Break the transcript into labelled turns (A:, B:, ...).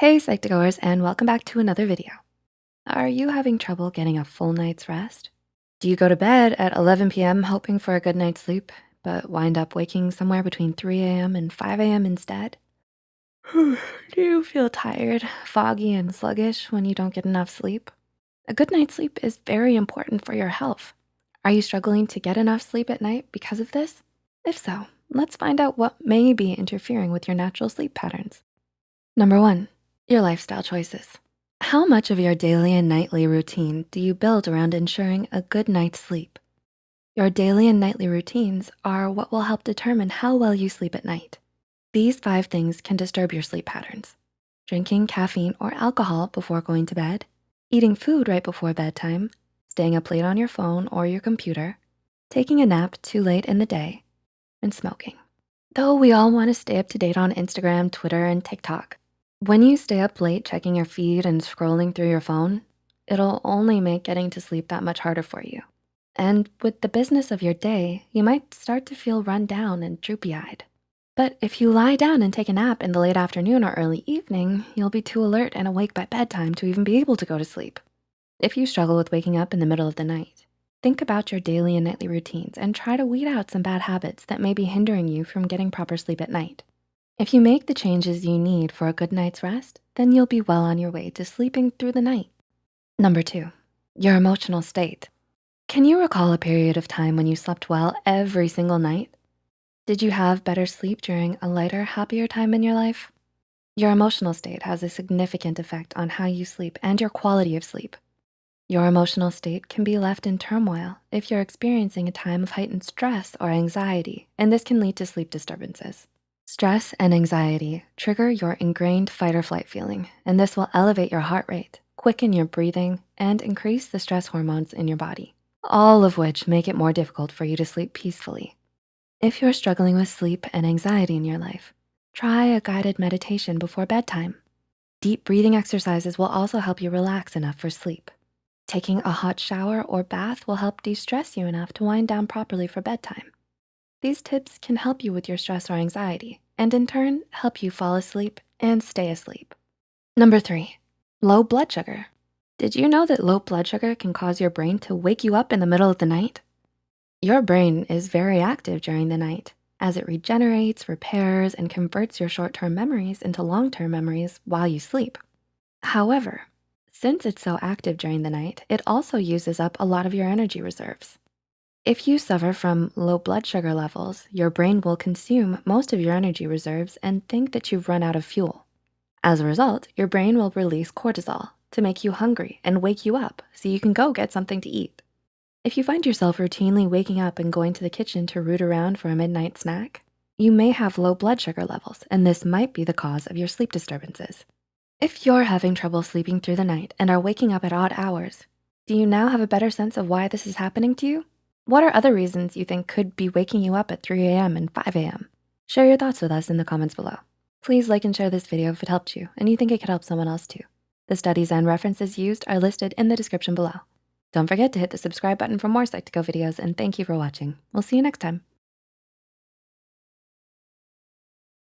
A: Hey Psych2Goers and welcome back to another video. Are you having trouble getting a full night's rest? Do you go to bed at 11 p.m. hoping for a good night's sleep, but wind up waking somewhere between 3 a.m. and 5 a.m. instead? Do you feel tired, foggy, and sluggish when you don't get enough sleep? A good night's sleep is very important for your health. Are you struggling to get enough sleep at night because of this? If so, let's find out what may be interfering with your natural sleep patterns. Number one, your lifestyle choices. How much of your daily and nightly routine do you build around ensuring a good night's sleep? Your daily and nightly routines are what will help determine how well you sleep at night. These five things can disturb your sleep patterns. Drinking caffeine or alcohol before going to bed, eating food right before bedtime, staying up late on your phone or your computer, taking a nap too late in the day, and smoking. Though we all wanna stay up to date on Instagram, Twitter, and TikTok, when you stay up late checking your feed and scrolling through your phone, it'll only make getting to sleep that much harder for you. And with the business of your day, you might start to feel run down and droopy-eyed. But if you lie down and take a nap in the late afternoon or early evening, you'll be too alert and awake by bedtime to even be able to go to sleep. If you struggle with waking up in the middle of the night, think about your daily and nightly routines and try to weed out some bad habits that may be hindering you from getting proper sleep at night. If you make the changes you need for a good night's rest, then you'll be well on your way to sleeping through the night. Number two, your emotional state. Can you recall a period of time when you slept well every single night? Did you have better sleep during a lighter, happier time in your life? Your emotional state has a significant effect on how you sleep and your quality of sleep. Your emotional state can be left in turmoil if you're experiencing a time of heightened stress or anxiety, and this can lead to sleep disturbances. Stress and anxiety trigger your ingrained fight or flight feeling, and this will elevate your heart rate, quicken your breathing, and increase the stress hormones in your body, all of which make it more difficult for you to sleep peacefully. If you're struggling with sleep and anxiety in your life, try a guided meditation before bedtime. Deep breathing exercises will also help you relax enough for sleep. Taking a hot shower or bath will help de-stress you enough to wind down properly for bedtime. These tips can help you with your stress or anxiety and in turn, help you fall asleep and stay asleep. Number three, low blood sugar. Did you know that low blood sugar can cause your brain to wake you up in the middle of the night? Your brain is very active during the night as it regenerates, repairs, and converts your short-term memories into long-term memories while you sleep. However, since it's so active during the night, it also uses up a lot of your energy reserves. If you suffer from low blood sugar levels, your brain will consume most of your energy reserves and think that you've run out of fuel. As a result, your brain will release cortisol to make you hungry and wake you up so you can go get something to eat. If you find yourself routinely waking up and going to the kitchen to root around for a midnight snack, you may have low blood sugar levels, and this might be the cause of your sleep disturbances. If you're having trouble sleeping through the night and are waking up at odd hours, do you now have a better sense of why this is happening to you? What are other reasons you think could be waking you up at 3 a.m. and 5 a.m.? Share your thoughts with us in the comments below. Please like and share this video if it helped you and you think it could help someone else too. The studies and references used are listed in the description below. Don't forget to hit the subscribe button for more Psych2Go videos and thank you for watching. We'll see you next time.